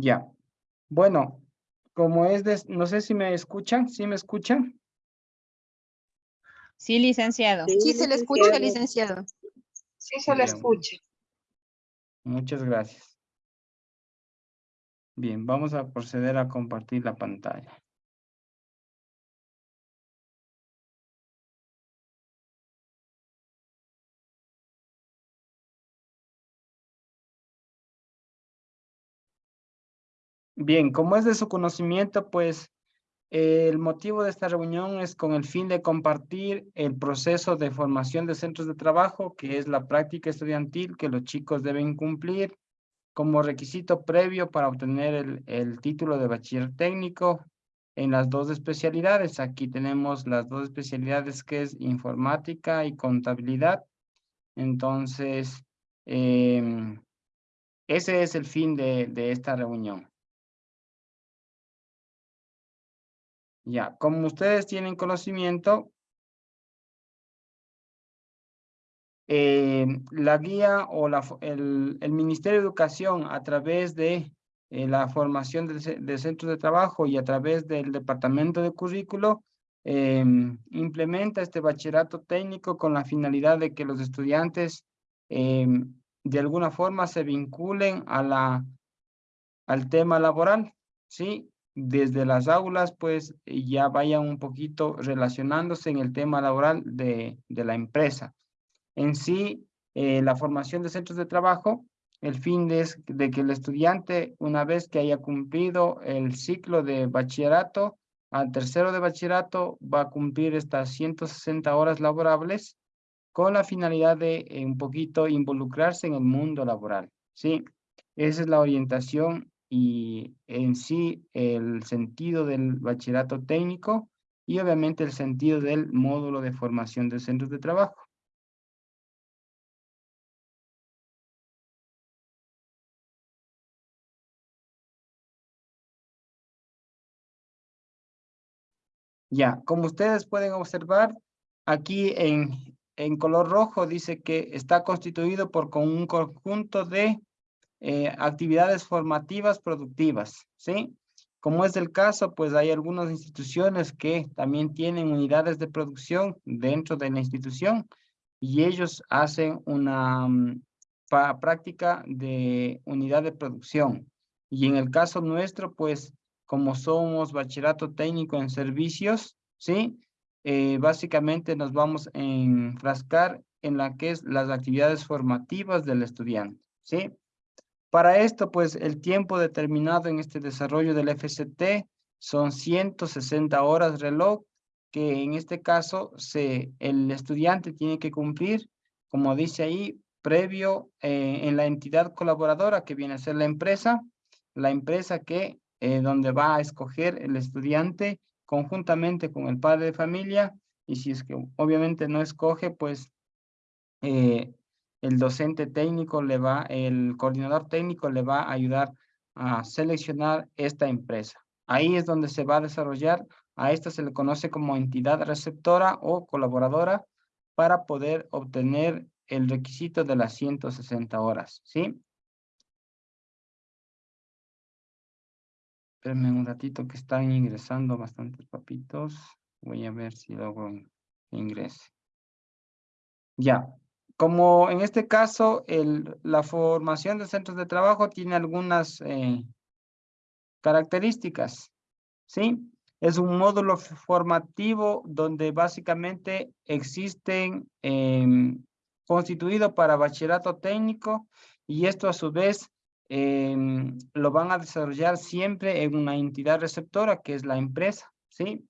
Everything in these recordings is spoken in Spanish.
Ya. Bueno, como es de, no sé si me escuchan, ¿sí me escuchan? Sí, licenciado. Sí, se le escucha, licenciado. Sí, se le escucha. Muchas gracias. Bien, vamos a proceder a compartir la pantalla. Bien, como es de su conocimiento, pues eh, el motivo de esta reunión es con el fin de compartir el proceso de formación de centros de trabajo, que es la práctica estudiantil que los chicos deben cumplir como requisito previo para obtener el, el título de bachiller técnico en las dos especialidades. Aquí tenemos las dos especialidades que es informática y contabilidad. Entonces, em, ese es el fin de, de esta reunión. Ya, como ustedes tienen conocimiento, eh, la guía o la, el, Ministerio de Educación a través de eh, la formación de, de centros de trabajo y a través del Departamento de Currículo eh, implementa este bachillerato técnico con la finalidad de que los estudiantes de alguna forma se vinculen al tema laboral, ¿sí? Desde las aulas, pues ya vayan un poquito relacionándose en el tema laboral de, de la empresa. En sí, eh, la formación de centros de trabajo, el fin es de que el estudiante, una vez que haya cumplido el ciclo de bachillerato, al tercero de bachillerato va a cumplir estas 160 horas laborables con la finalidad de eh, un poquito involucrarse en el mundo laboral, ¿sí? Esa es la orientación y en sí el sentido del bachillerato técnico y obviamente el sentido del módulo de formación de centros de trabajo. Ya, como ustedes pueden observar, aquí en, en color rojo dice que está constituido por con un conjunto de eh, actividades formativas productivas, ¿sí? Como es el caso, pues hay algunas instituciones que también tienen unidades de producción dentro de la institución y ellos hacen una mm, práctica de unidad de producción. Y en el caso nuestro, pues como somos bachillerato técnico en servicios, ¿sí? Eh, básicamente nos vamos a enfrascar en la que es las actividades formativas del estudiante, ¿sí? Para esto, pues, el tiempo determinado en este desarrollo del FCT son 160 horas reloj, que en este caso el estudiante tiene que cumplir, como dice ahí, previo eh, en la entidad colaboradora que viene a ser la empresa, la empresa que, eh, donde va a escoger el estudiante conjuntamente con el padre de familia, y si es que obviamente no escoge, pues eh, el docente técnico le va, el coordinador técnico le va a ayudar a seleccionar esta empresa. Ahí es donde se va a desarrollar, a esta se le conoce como entidad receptora o colaboradora para poder obtener el requisito de las 160 horas, ¿sí? Espérenme un ratito que están ingresando bastantes papitos. Voy a ver si logro ingrese. Ya, como en este caso, la formación de centros de trabajo tiene algunas eh, características, ¿sí? Es un módulo formativo donde básicamente existen em, constituido para bachillerato técnico y esto a su vez em, lo van a desarrollar siempre en una entidad receptora que es la empresa, ¿sí?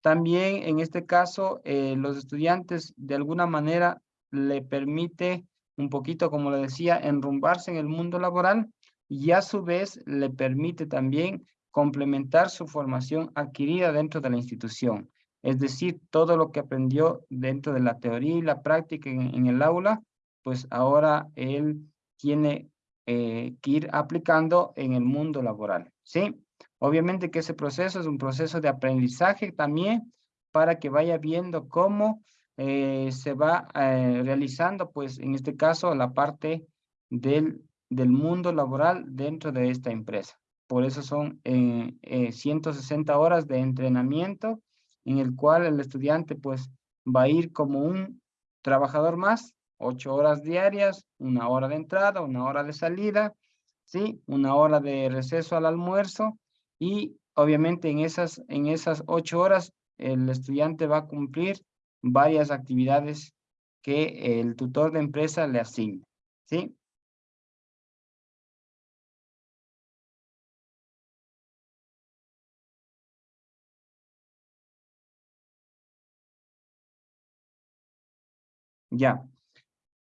También en este caso eh, los estudiantes de alguna manera le permite un poquito, como le decía, enrumbarse en el mundo laboral y a su vez le permite también complementar su formación adquirida dentro de la institución. Es decir, todo lo que aprendió dentro de la teoría y la práctica en, el aula, pues ahora él tiene eh, que ir aplicando en el mundo laboral, ¿sí? Obviamente que ese proceso es un proceso de aprendizaje también para que vaya viendo cómo eh, se va eh, realizando, pues en este caso, la parte del, del mundo laboral dentro de esta empresa. por eso son eh, 160 horas de entrenamiento en el cual el estudiante pues va a ir como un trabajador más, ocho horas diarias, una hora de entrada, una hora de salida, ¿sí? Una hora de receso al almuerzo y obviamente en esas, en esas ocho horas el estudiante va a cumplir varias actividades que el tutor de empresa le asigne, ¿sí? Ya.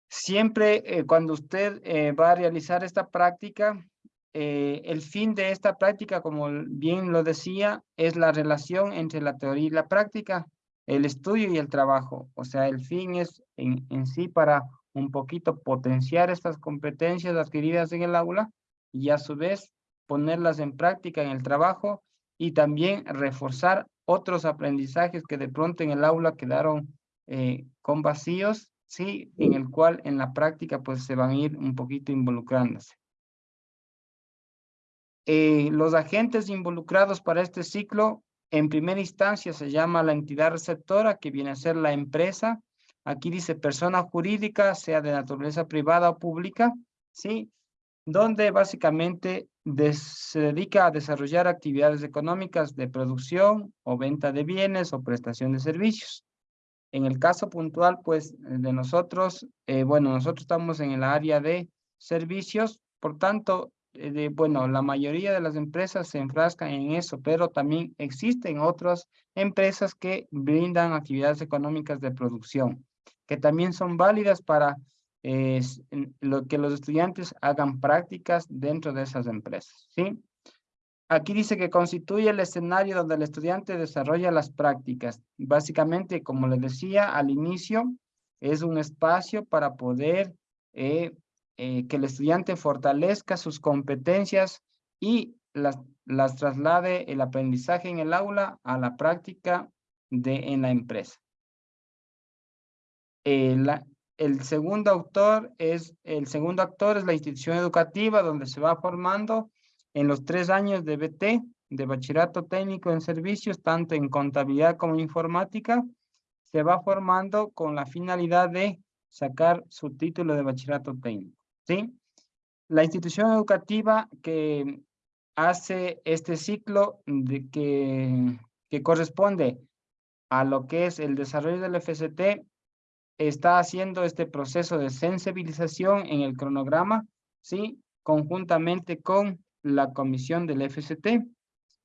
Siempre eh, cuando usted eh, va a realizar esta práctica, eh, el fin de esta práctica, como bien lo decía, es la relación entre la teoría y la práctica, el estudio y el trabajo. O sea, el fin es en, sí para un poquito potenciar estas competencias adquiridas en el aula y a su vez ponerlas en práctica en el trabajo y también reforzar otros aprendizajes que de pronto en el aula quedaron eh, con vacíos, sí, en el cual en la práctica pues se van a ir un poquito involucrándose. Eh, los agentes involucrados para este ciclo, en primera instancia se llama la entidad receptora, que viene a ser la empresa. Aquí dice persona jurídica, sea de naturaleza privada o pública, ¿sí? Donde básicamente se dedica a desarrollar actividades económicas de producción o venta de bienes o prestación de servicios. En el caso puntual, pues, de nosotros, eh, bueno, nosotros estamos en el área de servicios, por tanto, de, bueno, la mayoría de las empresas se enfrascan en eso, pero también existen otras empresas que brindan actividades económicas de producción, que también son válidas para eh, lo que los estudiantes hagan prácticas dentro de esas empresas, ¿sí? Aquí dice que constituye el escenario donde el estudiante desarrolla las prácticas. Básicamente, como les decía al inicio, es un espacio para poder eh, eh, que el estudiante fortalezca sus competencias y las, las traslade el aprendizaje en el aula a la práctica de, en la empresa. Eh, el segundo autor es, el segundo actor es la institución educativa donde se va formando en los tres años de BT, de Bachillerato Técnico en Servicios, tanto en contabilidad como informática, se va formando con la finalidad de sacar su título de Bachillerato Técnico. ¿Sí? La institución educativa que hace este ciclo de que, que corresponde a lo que es el desarrollo del FCT, está haciendo este proceso de sensibilización en el cronograma, ¿sí? Conjuntamente con la comisión del FCT,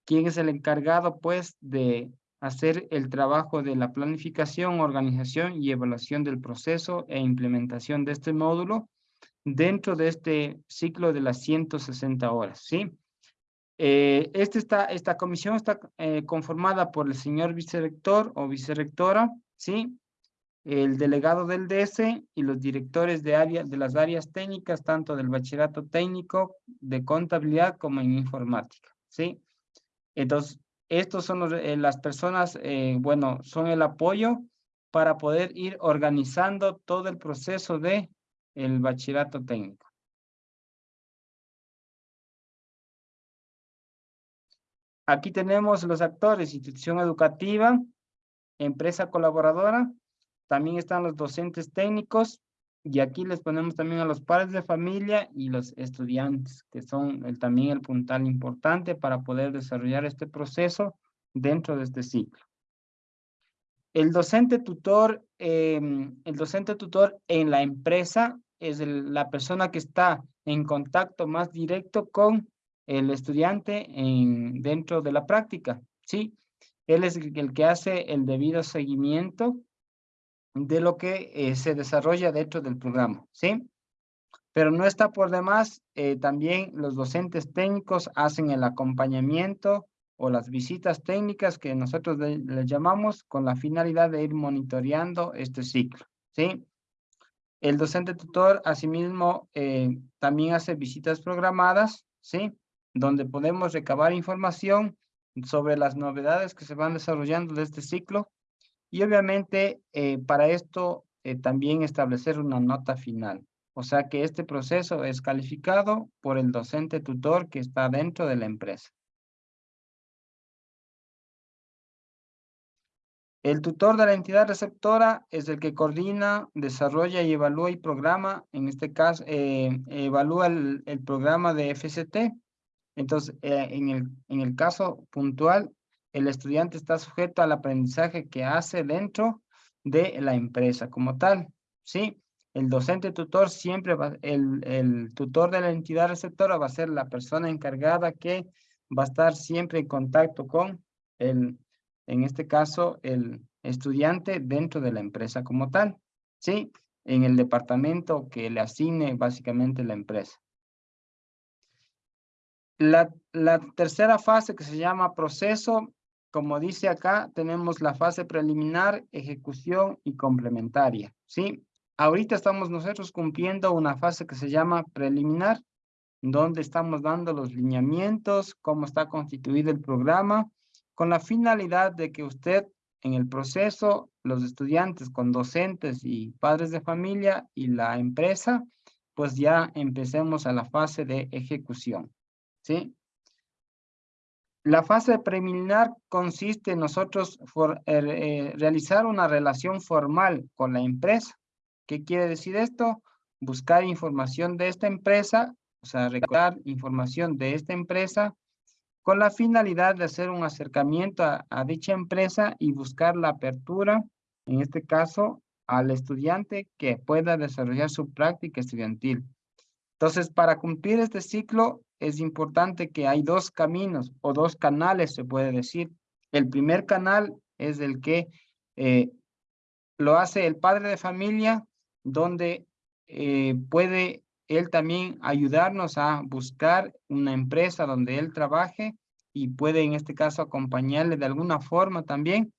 quien es el encargado pues de hacer el trabajo de la planificación, organización y evaluación del proceso e implementación de este módulo dentro de este ciclo de las 160 horas, ¿sí? Eh, este esta comisión está eh, conformada por el señor vicerrector o vicerrectora, ¿sí? el delegado del DS y los directores de, área, de las áreas técnicas, tanto del bachillerato técnico, de contabilidad como en informática, ¿sí? Entonces, estos son eh, las personas, eh, bueno, son el apoyo para poder ir organizando todo el proceso de el bachillerato técnico. Aquí tenemos los actores, institución educativa, empresa colaboradora, también están los docentes técnicos y aquí les ponemos también a los padres de familia y los estudiantes, que son también el puntal importante para poder desarrollar este proceso dentro de este ciclo. El docente tutor, em, el docente tutor en la empresa es la persona que está en contacto más directo con el estudiante en, dentro de la práctica, ¿sí? Él es el que hace el debido seguimiento de lo que eh, se desarrolla dentro del programa, ¿sí? Pero no está por demás, eh, también los docentes técnicos hacen el acompañamiento o las visitas técnicas que nosotros les llamamos con la finalidad de ir monitoreando este ciclo, ¿sí? El docente tutor, asimismo, eh, también hace visitas programadas, ¿sí? Donde podemos recabar información sobre las novedades que se van desarrollando de este ciclo y obviamente eh, para esto eh, también establecer una nota final. O sea que este proceso es calificado por el docente tutor que está dentro de la empresa. El tutor de la entidad receptora es el que coordina, desarrolla y evalúa y programa, en este caso, eh, evalúa el, programa de FCT. Entonces, eh, en, el, en el caso puntual, el estudiante está sujeto al aprendizaje que hace dentro de la empresa como tal, ¿sí? El docente tutor siempre el, el tutor de la entidad receptora va a ser la persona encargada que va a estar siempre en contacto con el, en este caso, el estudiante dentro de la empresa como tal, ¿sí? En el departamento que le asigne básicamente la empresa. La, tercera fase que se llama proceso, como dice acá, tenemos la fase preliminar, ejecución y complementaria, ¿sí? Ahorita estamos nosotros cumpliendo una fase que se llama preliminar, donde estamos dando los lineamientos, cómo está constituido el programa, con la finalidad de que usted en el proceso, los estudiantes con docentes y padres de familia y la empresa, pues ya empecemos a la fase de ejecución, ¿sí? La fase preliminar consiste en nosotros eh, eh, realizar una relación formal con la empresa. ¿Qué quiere decir esto? Buscar información de esta empresa, o sea, recordar información de esta empresa con la finalidad de hacer un acercamiento a, dicha empresa y buscar la apertura, en este caso, al estudiante que pueda desarrollar su práctica estudiantil. Entonces, para cumplir este ciclo, es importante que hay dos caminos o dos canales, se puede decir. El primer canal es el que eh, lo hace el padre de familia, donde eh, puede él también ayudarnos a buscar una empresa donde él trabaje y puede en este caso acompañarle de alguna forma también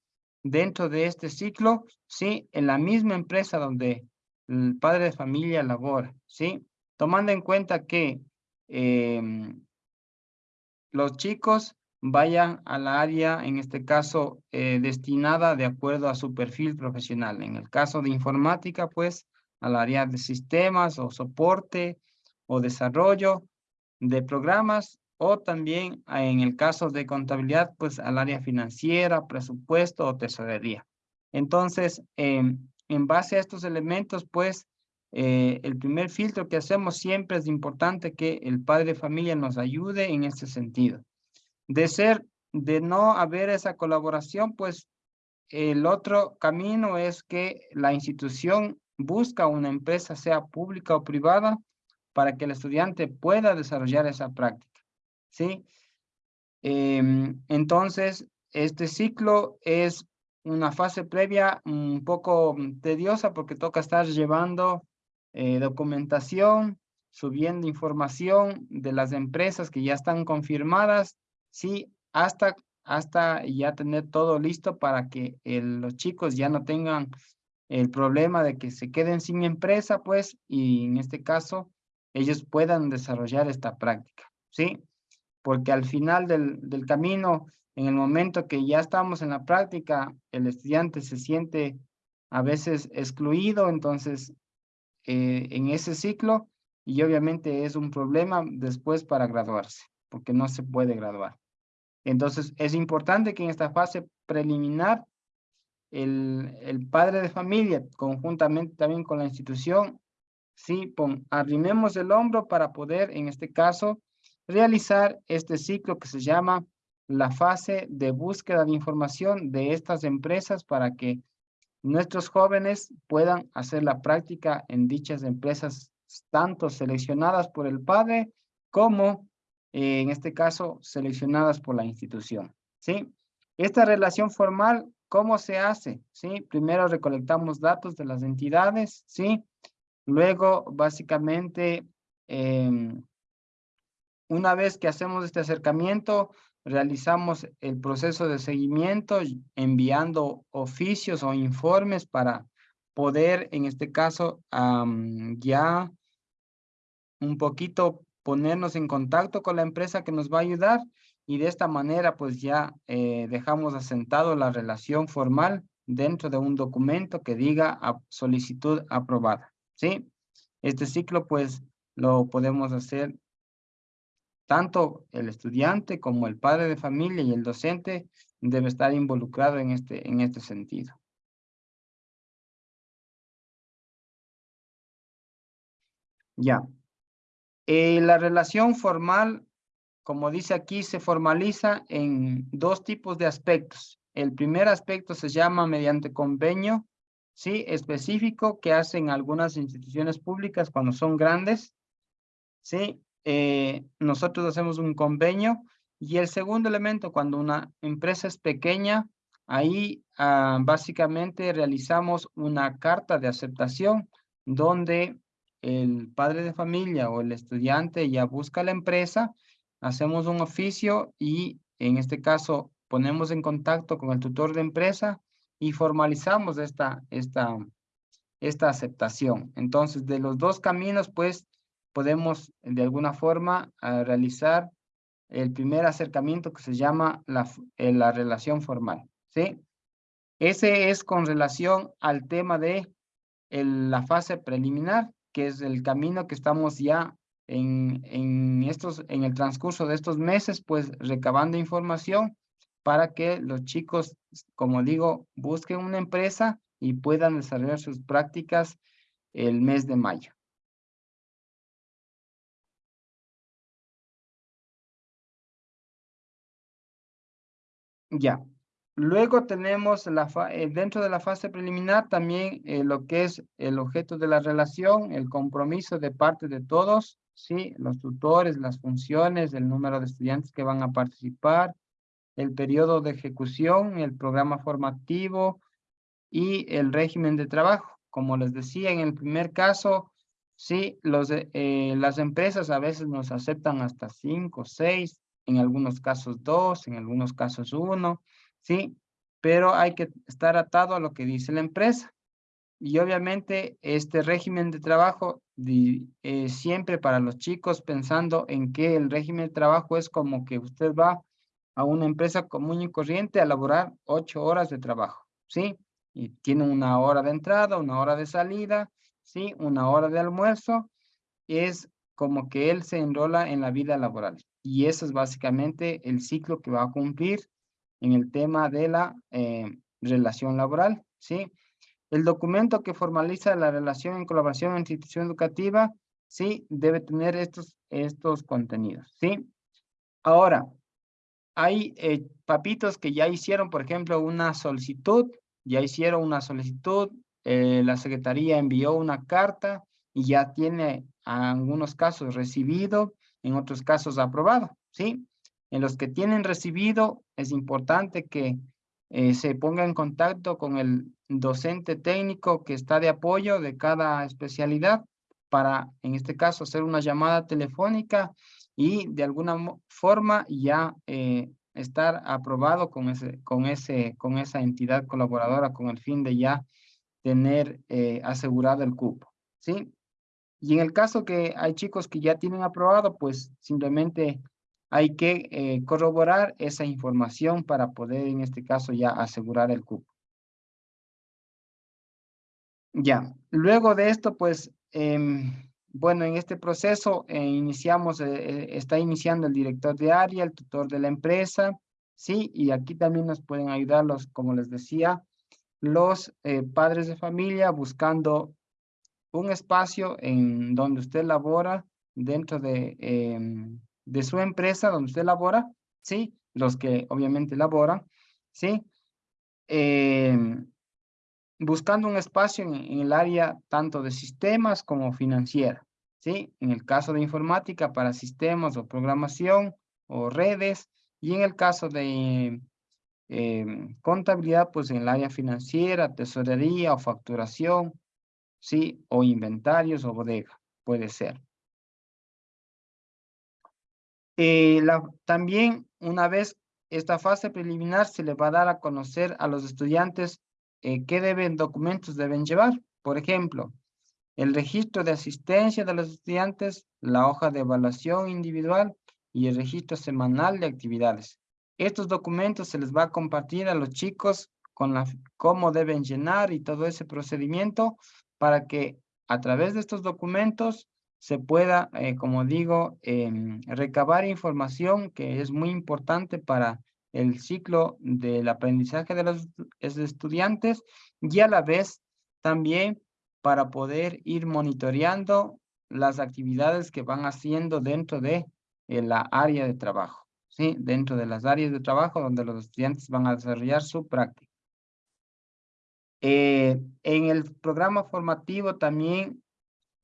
dentro de este ciclo, ¿sí? En la misma empresa donde el padre de familia labora, ¿sí? Tomando en cuenta que em, los chicos vayan a la área, en este caso, eh, destinada de acuerdo a su perfil profesional. En el caso de informática, pues, al área de sistemas o soporte o desarrollo de programas o también ah, en el caso de contabilidad, pues al área financiera, presupuesto o tesorería. Entonces, em, en base a estos elementos, pues eh, el primer filtro que hacemos siempre es importante que el padre de familia nos ayude en este sentido. De ser, de no haber esa colaboración, pues el otro camino es que la institución busca una empresa, sea pública o privada, para que el estudiante pueda desarrollar esa práctica, ¿sí? Em, entonces, este ciclo es una fase previa un poco tediosa porque toca estar llevando eh, documentación, subiendo información de las empresas que ya están confirmadas, sí, hasta, hasta ya tener todo listo para que los chicos ya no tengan el problema de que se queden sin empresa, pues, y en este caso, ellos puedan desarrollar esta práctica, ¿sí? Porque al final del, del camino, en el momento que ya estamos en la práctica, el estudiante se siente a veces excluido, entonces, eh, en ese ciclo, y obviamente es un problema después para graduarse, porque no se puede graduar. Entonces, es importante que en esta fase preliminar el, padre de familia, conjuntamente también con la institución, sí, pon, arrimemos el hombro para poder, en este caso, realizar este ciclo que se llama la fase de búsqueda de información de estas empresas para que nuestros jóvenes puedan hacer la práctica en dichas empresas, tanto seleccionadas por el padre como, eh, en este caso, seleccionadas por la institución. ¿sí? Esta relación formal ¿Cómo se hace? ¿Sí? Primero recolectamos datos de las entidades, ¿sí? Luego, básicamente, em, una vez que hacemos este acercamiento, realizamos el proceso de seguimiento enviando oficios o informes para poder, en este caso, ya un poquito ponernos en contacto con la empresa que nos va a ayudar y de esta manera pues ya eh, dejamos asentado la relación formal dentro de un documento que diga solicitud aprobada, ¿sí? Este ciclo pues lo podemos hacer tanto el estudiante como el padre de familia y el docente debe estar involucrado en este, en este sentido. Ya. Eh, la relación formal, como dice aquí, se formaliza en dos tipos de aspectos. El primer aspecto se llama mediante convenio, ¿sí? Específico que hacen algunas instituciones públicas cuando son grandes, ¿sí? Eh, nosotros hacemos un convenio. Y el segundo elemento, cuando una empresa es pequeña, ahí ah, básicamente realizamos una carta de aceptación donde el padre de familia o el estudiante ya busca la empresa, hacemos un oficio y en este caso ponemos en contacto con el tutor de empresa y formalizamos esta, esta, esta aceptación. Entonces, de los dos caminos, pues, podemos de alguna forma realizar el primer acercamiento que se llama la, eh, la relación formal, ¿sí? Ese es con relación al tema de la fase preliminar que es el camino que estamos ya en, en, estos, en el transcurso de estos meses, pues recabando información para que los chicos, como digo, busquen una empresa y puedan desarrollar sus prácticas el mes de mayo. Ya, Luego tenemos la eh, dentro de la fase preliminar también eh, lo que es el objeto de la relación, el compromiso de parte de todos, ¿sí? los tutores, las funciones, el número de estudiantes que van a participar, el periodo de ejecución, el programa formativo y el régimen de trabajo. Como les decía en el primer caso, sí, eh, las empresas a veces nos aceptan hasta cinco, seis, en algunos casos dos, en algunos casos uno, ¿sí? Pero hay que estar atado a lo que dice la empresa. Y obviamente este régimen de trabajo eh, siempre para los chicos pensando en que el régimen de trabajo es como que usted va a una empresa común y corriente a laborar ocho horas de trabajo, ¿sí? Y tiene una hora de entrada, una hora de salida, ¿sí? Una hora de almuerzo. Es como que él se enrola en la vida laboral. Y eso es básicamente el ciclo que va a cumplir en el tema de la eh, relación laboral, ¿sí? El documento que formaliza la relación en colaboración en institución educativa, sí, debe tener estos, estos contenidos, ¿sí? Ahora, hay eh, papitos que ya hicieron, por ejemplo, una solicitud, ya hicieron una solicitud, eh, la secretaría envió una carta y ya tiene en algunos casos recibido, en otros casos aprobado, ¿sí? En los que tienen recibido, es importante que eh, se ponga en contacto con el docente técnico que está de apoyo de cada especialidad para, en este caso, hacer una llamada telefónica y de alguna forma ya eh, estar aprobado con, ese, con, ese, con esa entidad colaboradora con el fin de ya tener eh, asegurado el cupo, ¿sí? Y en el caso que hay chicos que ya tienen aprobado, pues simplemente hay que eh, corroborar esa información para poder, en este caso, ya asegurar el cupo. Ya, luego de esto, pues, em, bueno, en este proceso eh, iniciamos, eh, está iniciando el director de área, el tutor de la empresa, ¿sí? Y aquí también nos pueden ayudar los, como les decía, los padres de familia buscando un espacio en donde usted labora dentro de em, de su empresa donde usted labora, ¿sí? Los que obviamente laboran, ¿sí? Em, buscando un espacio en, el área tanto de sistemas como financiera, ¿sí? En el caso de informática para sistemas o programación o redes, y en el caso de em, contabilidad, pues en el área financiera, tesorería o facturación, ¿sí? O inventarios o bodega, puede ser. Eh, también una vez esta fase preliminar se le va a dar a conocer a los estudiantes eh, qué deben, documentos deben llevar. Por ejemplo, el registro de asistencia de los estudiantes, la hoja de evaluación individual y el registro semanal de actividades. Estos documentos se les va a compartir a los chicos con la, cómo deben llenar y todo ese procedimiento para que a través de estos documentos se pueda, eh, como digo, em, recabar información que es muy importante para el ciclo del aprendizaje de los estudiantes y a la vez también para poder ir monitoreando las actividades que van haciendo dentro de eh, la área de trabajo, ¿sí? Dentro de las áreas de trabajo donde los estudiantes van a desarrollar su práctica. Eh, en el programa formativo también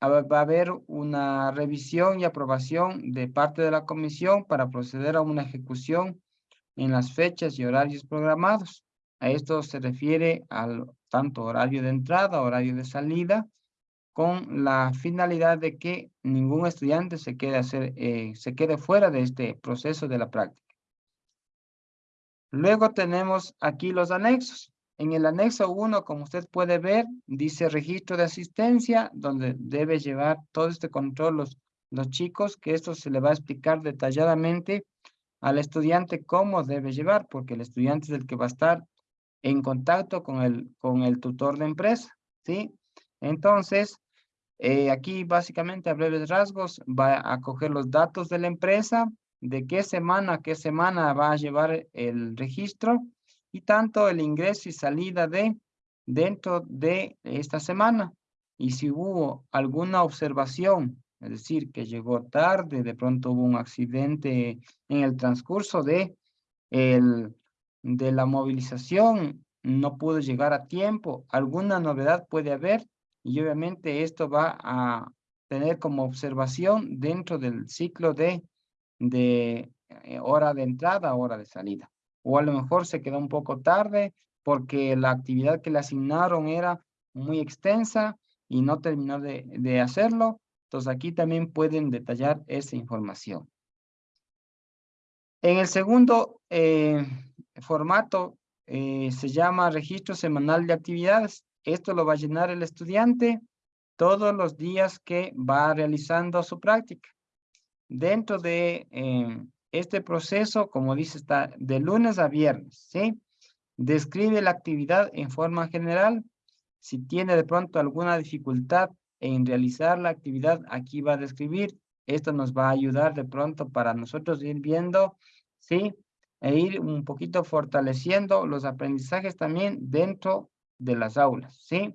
va a haber una revisión y aprobación de parte de la comisión para proceder a una ejecución en las fechas y horarios programados. A esto se refiere al tanto horario de entrada, horario de salida, con la finalidad de que ningún estudiante se quede, eh, se quede fuera de este proceso de la práctica. Luego tenemos aquí los anexos. En el anexo 1, como usted puede ver, dice registro de asistencia, donde debe llevar todo este control los, los chicos, que esto se le va a explicar detalladamente al estudiante cómo debe llevar, porque el estudiante es el que va a estar en contacto con el, con el tutor de empresa, ¿sí? Entonces, eh, aquí básicamente a breves rasgos va a coger los datos de la empresa, de qué semana, qué semana va a llevar el registro, y tanto el ingreso y salida de dentro de esta semana. Y si hubo alguna observación, es decir, que llegó tarde, de pronto hubo un accidente en el transcurso de, el, de la movilización, no pudo llegar a tiempo, alguna novedad puede haber y obviamente esto va a tener como observación dentro del ciclo de, de eh, hora de entrada, hora de salida o a lo mejor se quedó un poco tarde porque la actividad que le asignaron era muy extensa y no terminó de, de hacerlo. Entonces aquí también pueden detallar esa información. En el segundo eh, formato eh, se llama registro semanal de actividades. Esto lo va a llenar el estudiante todos los días que va realizando su práctica. Dentro de eh, este proceso, como dice, está de lunes a viernes, ¿sí? Describe la actividad en forma general. Si tiene de pronto alguna dificultad en realizar la actividad, aquí va a describir. Esto nos va a ayudar de pronto para nosotros ir viendo, ¿sí? E ir un poquito fortaleciendo los aprendizajes también dentro de las aulas, ¿sí?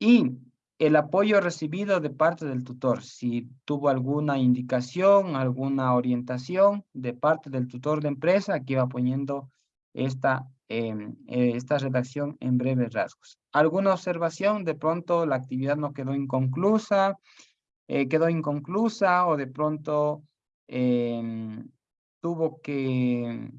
Y el apoyo recibido de parte del tutor, si tuvo alguna indicación, alguna orientación de parte del tutor de empresa, aquí va poniendo esta, em, eh, esta redacción en breves rasgos. ¿Alguna observación? De pronto la actividad no quedó inconclusa, eh, quedó inconclusa o de pronto em, tuvo que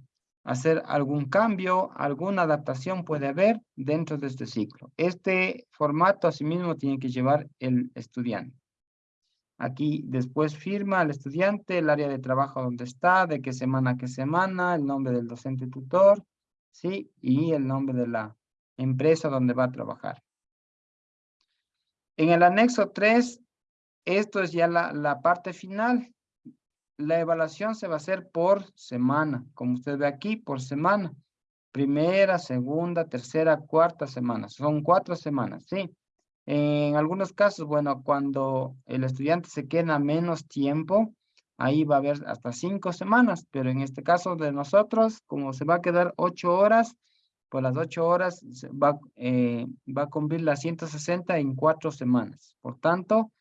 hacer algún cambio, alguna adaptación puede haber dentro de este ciclo. Este formato asimismo tiene que llevar el estudiante. Aquí después firma el estudiante, el área de trabajo donde está, de qué semana a qué semana, el nombre del docente tutor, ¿sí? Y el nombre de la empresa donde va a trabajar. En el anexo 3, esto es ya la, la parte final la evaluación se va a hacer por semana, como usted ve aquí, por semana. Primera, segunda, tercera, cuarta semana. Son cuatro semanas, ¿sí? En algunos casos, bueno, cuando el estudiante se queda menos tiempo, ahí va a haber hasta cinco semanas, pero en este caso de nosotros, como se va a quedar ocho horas, pues las ocho horas va, eh, va a cumplir las 160 en cuatro semanas. Por tanto,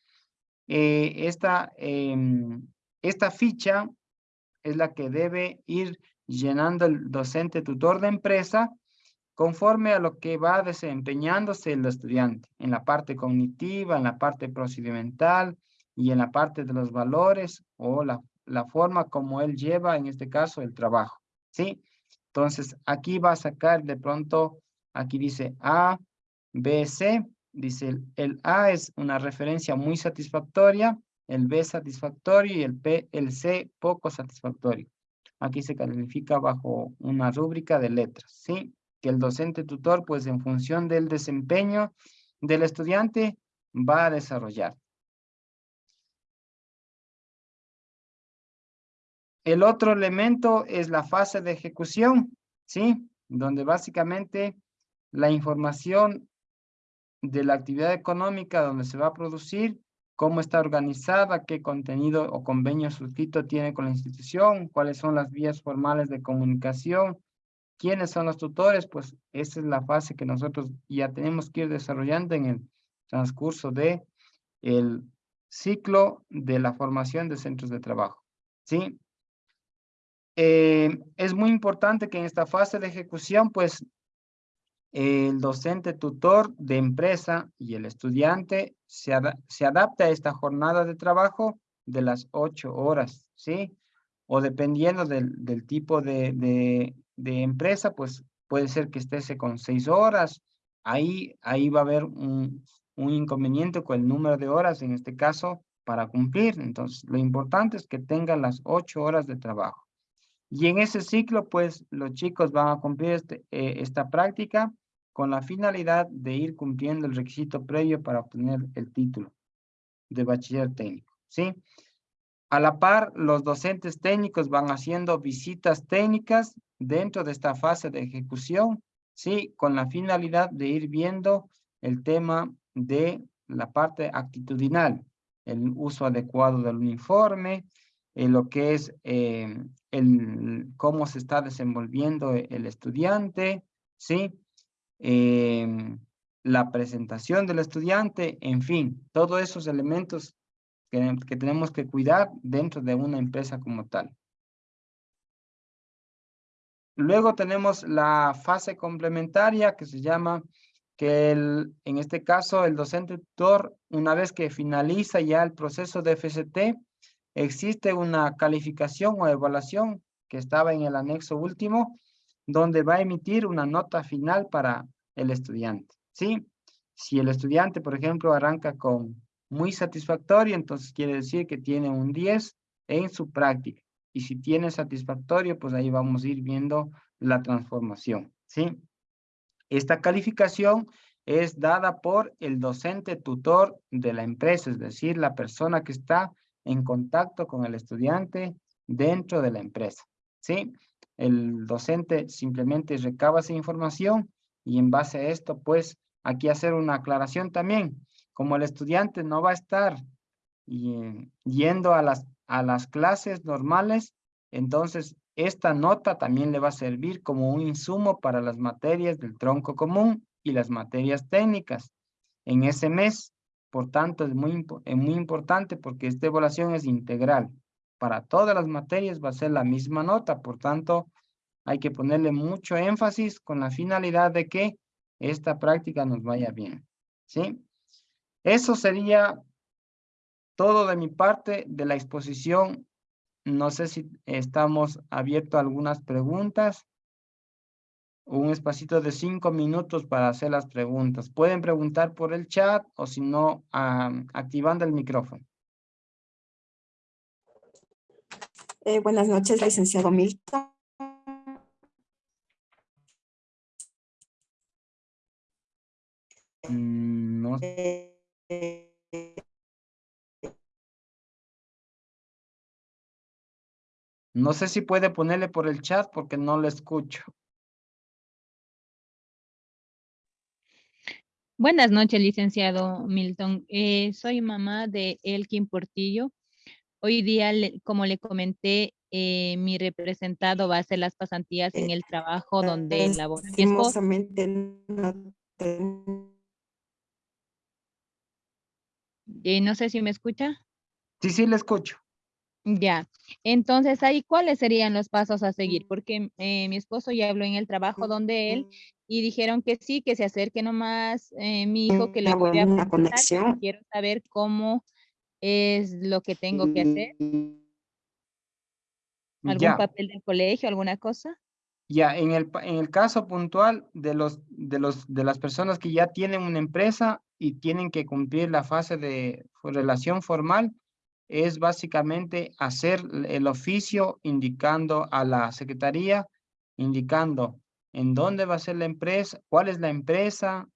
eh, esta em, esta ficha es la que debe ir llenando el docente tutor de empresa conforme a lo que va desempeñándose el estudiante en la parte cognitiva, en la parte procedimental y en la parte de los valores o la, la forma como él lleva, en este caso, el trabajo. ¿Sí? Entonces, aquí va a sacar de pronto, aquí dice A, B, C. Dice, el A es una referencia muy satisfactoria el B satisfactorio y el, P, el C poco satisfactorio. Aquí se califica bajo una rúbrica de letras, ¿sí? Que el docente tutor, pues en función del desempeño del estudiante, va a desarrollar. El otro elemento es la fase de ejecución, ¿sí? Donde básicamente la información de la actividad económica donde se va a producir, cómo está organizada, qué contenido o convenio suscrito tiene con la institución, cuáles son las vías formales de comunicación, quiénes son los tutores, pues esa es la fase que nosotros ya tenemos que ir desarrollando en el transcurso de el ciclo de la formación de centros de trabajo. ¿sí? Eh, es muy importante que en esta fase de ejecución, pues, el docente tutor de empresa y el estudiante se, adapte a esta jornada de trabajo de las ocho horas, ¿sí? O dependiendo del, tipo de, empresa, pues puede ser que esté con seis horas. Ahí, ahí va a haber un, un inconveniente con el número de horas, en este caso, para cumplir. Entonces, lo importante es que tengan las ocho horas de trabajo. Y en ese ciclo, pues, los chicos van a cumplir este, eh, esta práctica con la finalidad de ir cumpliendo el requisito previo para obtener el título de bachiller técnico, ¿sí? A la par, los docentes técnicos van haciendo visitas técnicas dentro de esta fase de ejecución, ¿sí? Con la finalidad de ir viendo el tema de la parte actitudinal, el uso adecuado del uniforme, en lo que es eh, el, cómo se está desenvolviendo el estudiante, ¿sí? Eh, la presentación del estudiante, en fin, todos esos elementos que, que tenemos que cuidar dentro de una empresa como tal. Luego tenemos la fase complementaria que se llama que el, en este caso el docente tutor, una vez que finaliza ya el proceso de FCT, existe una calificación o evaluación que estaba en el anexo último, donde va a emitir una nota final para el estudiante, ¿sí? Si el estudiante, por ejemplo, arranca con muy satisfactorio, entonces quiere decir que tiene un 10 en su práctica. Y si tiene satisfactorio, pues ahí vamos a ir viendo la transformación, ¿sí? Esta calificación es dada por el docente tutor de la empresa, es decir, la persona que está en contacto con el estudiante dentro de la empresa. ¿sí? El docente simplemente recaba esa información y en base a esto, pues, aquí hacer una aclaración también. Como el estudiante no va a estar yendo a las, a las clases normales, entonces esta nota también le va a servir como un insumo para las materias del tronco común y las materias técnicas en ese mes. Por tanto, es muy, es muy importante porque esta evaluación es integral. Para todas las materias va a ser la misma nota, por tanto, hay que ponerle mucho énfasis con la finalidad de que esta práctica nos vaya bien. ¿Sí? Eso sería todo de mi parte de la exposición. No sé si estamos abiertos a algunas preguntas un espacito de cinco minutos para hacer las preguntas. Pueden preguntar por el chat o si no, activando el micrófono. Eh, buenas noches, licenciado Milton. Mm, no. no sé si puede ponerle por el chat porque no le escucho. Buenas noches, licenciado Milton. Eh, soy mamá de Elkin Portillo. Hoy día, como le comenté, eh, mi representado va a hacer las pasantías en el trabajo donde labora mi esposo. Eh, no sé si me escucha. Sí, sí, le escucho. Ya, entonces ahí, ¿cuáles serían los pasos a seguir? Porque mi esposo ya habló en el trabajo donde él y dijeron que sí, que se acerque nomás eh, mi hijo, que lo voy a una conexión. Quiero saber cómo es lo que tengo que hacer. ¿Algún papel del colegio, alguna cosa? Ya, en el, en el caso puntual de, los, de, los, de las personas que ya tienen una empresa y tienen que cumplir la fase de relación formal, es básicamente hacer el oficio indicando a la secretaría, indicando en dónde va a ser la empresa, cuál es la empresa,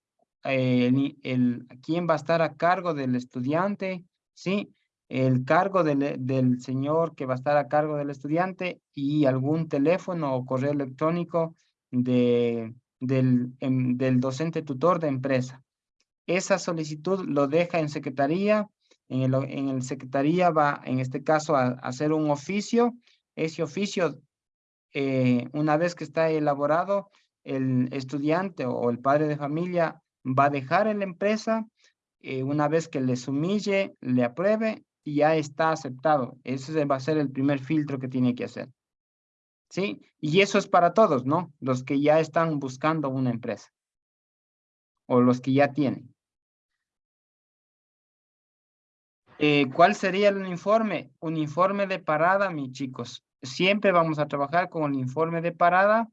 el, el, quién va a estar a cargo del estudiante, ¿sí? El cargo del, del señor que va a estar a cargo del estudiante y algún teléfono o correo electrónico de, del, em, del docente tutor de empresa. esa solicitud lo deja en secretaría, en el, en el secretaría va, en este caso, a, hacer un oficio. Ese oficio, eh, una vez que está elaborado, el estudiante o el padre de familia va a dejar en la empresa, eh, una vez que les humille, le apruebe y ya está aceptado. Ese va a ser el primer filtro que tiene que hacer. ¿Sí? Y eso es para todos, ¿no? Los que ya están buscando una empresa. O los que ya tienen. Eh, ¿Cuál sería el uniforme? Uniforme de parada, mis chicos. Siempre vamos a trabajar con el informe de parada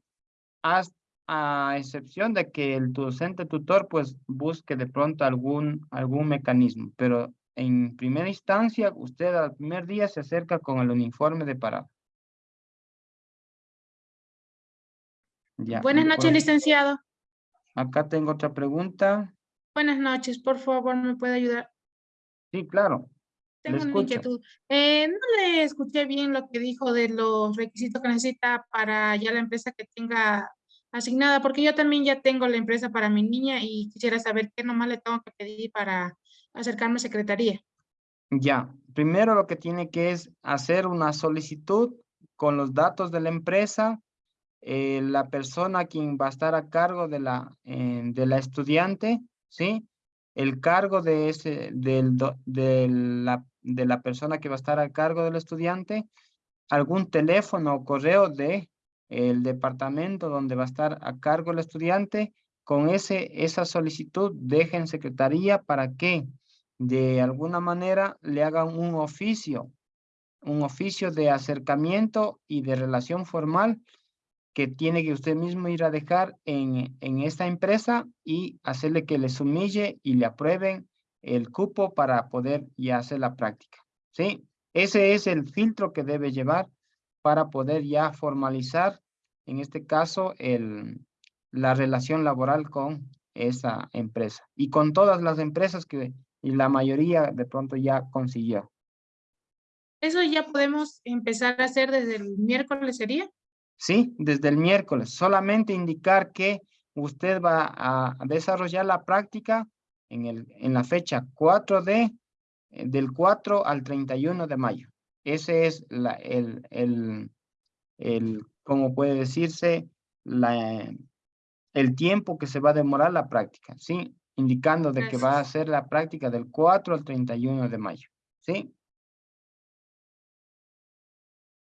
hasta a excepción de que el docente tutor pues busque de pronto algún, algún mecanismo, pero en primera instancia usted al primer día se acerca con el uniforme de parada. Ya, Buenas noches, licenciado. Acá tengo otra pregunta. Buenas noches, por favor, ¿me puede ayudar? Sí, claro. Tengo una inquietud. Eh, no le escuché bien lo que dijo de los requisitos que necesita para ya la empresa que tenga asignada, porque yo también ya tengo la empresa para mi niña y quisiera saber qué nomás le tengo que pedir para acercarme a secretaría. Ya, primero lo que tiene que es hacer una solicitud con los datos de la empresa, eh, la persona quien va a estar a cargo de la, eh, de la estudiante, ¿sí? El cargo de ese, del, de la, de la persona que va a estar a cargo del estudiante, algún teléfono o correo de el departamento donde va a estar a cargo el estudiante, con ese, esa solicitud deja en secretaría para que de alguna manera le hagan un oficio, un oficio de acercamiento y de relación formal que tiene que usted mismo ir a dejar en, en esta empresa y hacerle que les humille y le aprueben el cupo para poder ya hacer la práctica. ¿Sí? Ese es el filtro que debe llevar para poder ya formalizar, en este caso, el, la relación laboral con esa empresa y con todas las empresas que y la mayoría de pronto ya consiguió. ¿Eso ya podemos empezar a hacer desde el miércoles sería? Sí, desde el miércoles. Solamente indicar que usted va a desarrollar la práctica en, el, en la fecha 4 de, eh, del 4 al 31 de mayo. Ese es la, el, el, el, como puede decirse, la, el tiempo que se va a demorar la práctica, ¿sí? Indicando de que va a hacer la práctica del 4 al 31 de mayo, ¿sí?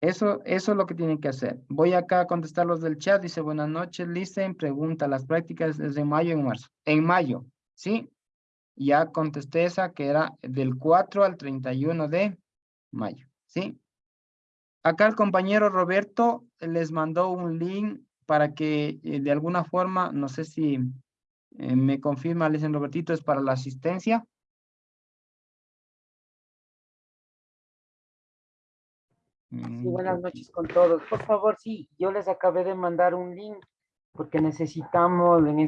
Eso, eso es lo que tienen que hacer. Voy acá a contestar los del chat. Dice, buenas noches, Listen. Pregunta, ¿las prácticas desde mayo en marzo? En mayo, ¿sí? Ya contesté esa que era del 4 al 31 de mayo, ¿sí? Acá el compañero Roberto les mandó un link para que eh, de alguna forma, no sé si eh, me confirma, le dicen Robertito, es para la asistencia. Mm, Sí, buenas creo que- noches con todos. Por favor, sí, yo les acabé de mandar un link porque necesitamos en